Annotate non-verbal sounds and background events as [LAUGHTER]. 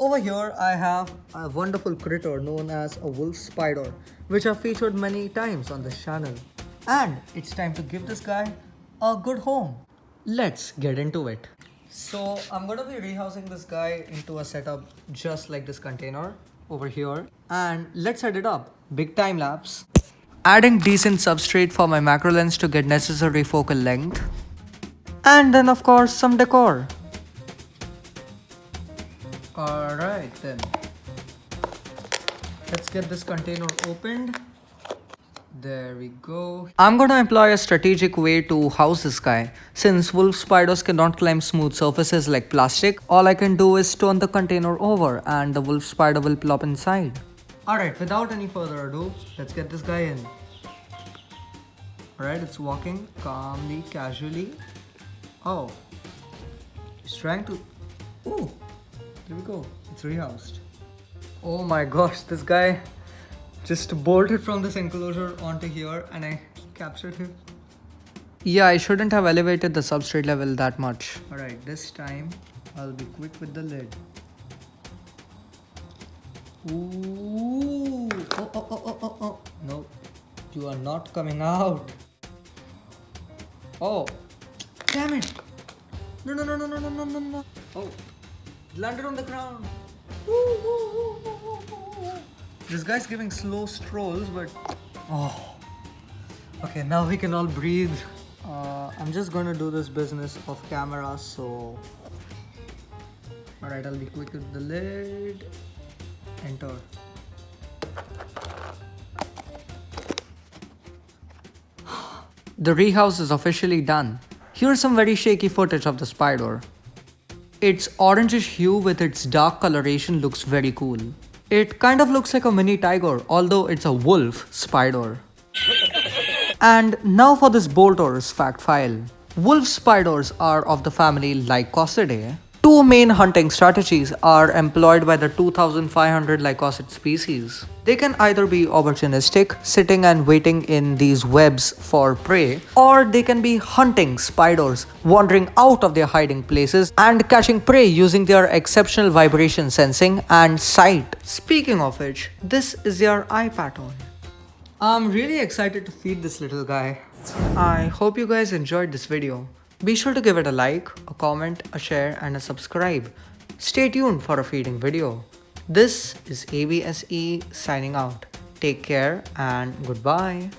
Over here I have a wonderful critter known as a wolf spider which I've featured many times on this channel. And it's time to give this guy a good home. Let's get into it. So I'm gonna be rehousing this guy into a setup just like this container over here. And let's set it up. Big time lapse. Adding decent substrate for my macro lens to get necessary focal length. And then of course some decor. Alright then. Let's get this container opened. There we go. I'm gonna employ a strategic way to house this guy. Since wolf spiders cannot climb smooth surfaces like plastic, all I can do is turn the container over and the wolf spider will plop inside. Alright, without any further ado, let's get this guy in. Alright, it's walking calmly, casually. Oh, he's trying to... Ooh, here we go. It's rehoused. Oh my gosh, this guy just bolted from this enclosure onto here and I captured him. Yeah, I shouldn't have elevated the substrate level that much. Alright, this time I'll be quick with the lid. Ooh. Oh, oh, oh, oh, oh, oh. No, you are not coming out. Oh, damn it. No, no, no, no, no, no, no, no. Oh, landed on the ground. This guy's giving slow strolls, but oh, okay. Now we can all breathe. Uh, I'm just gonna do this business off camera, so all right. I'll be quick with the lid. Enter. [GASPS] The rehouse is officially done. Here's some very shaky footage of the spider. Its orangish hue with its dark coloration looks very cool. It kind of looks like a mini tiger, although it's a wolf spider. and now for this Bolters fact file. Wolf spiders are of the family Lycosidae, Two main hunting strategies are employed by the 2500 Lycosid species. They can either be opportunistic, sitting and waiting in these webs for prey, or they can be hunting spiders, wandering out of their hiding places and catching prey using their exceptional vibration sensing and sight. Speaking of which, this is their eye pattern. I'm really excited to feed this little guy. I hope you guys enjoyed this video. Be sure to give it a like, a comment, a share and a subscribe. Stay tuned for a feeding video. This is ABSE signing out. Take care and goodbye.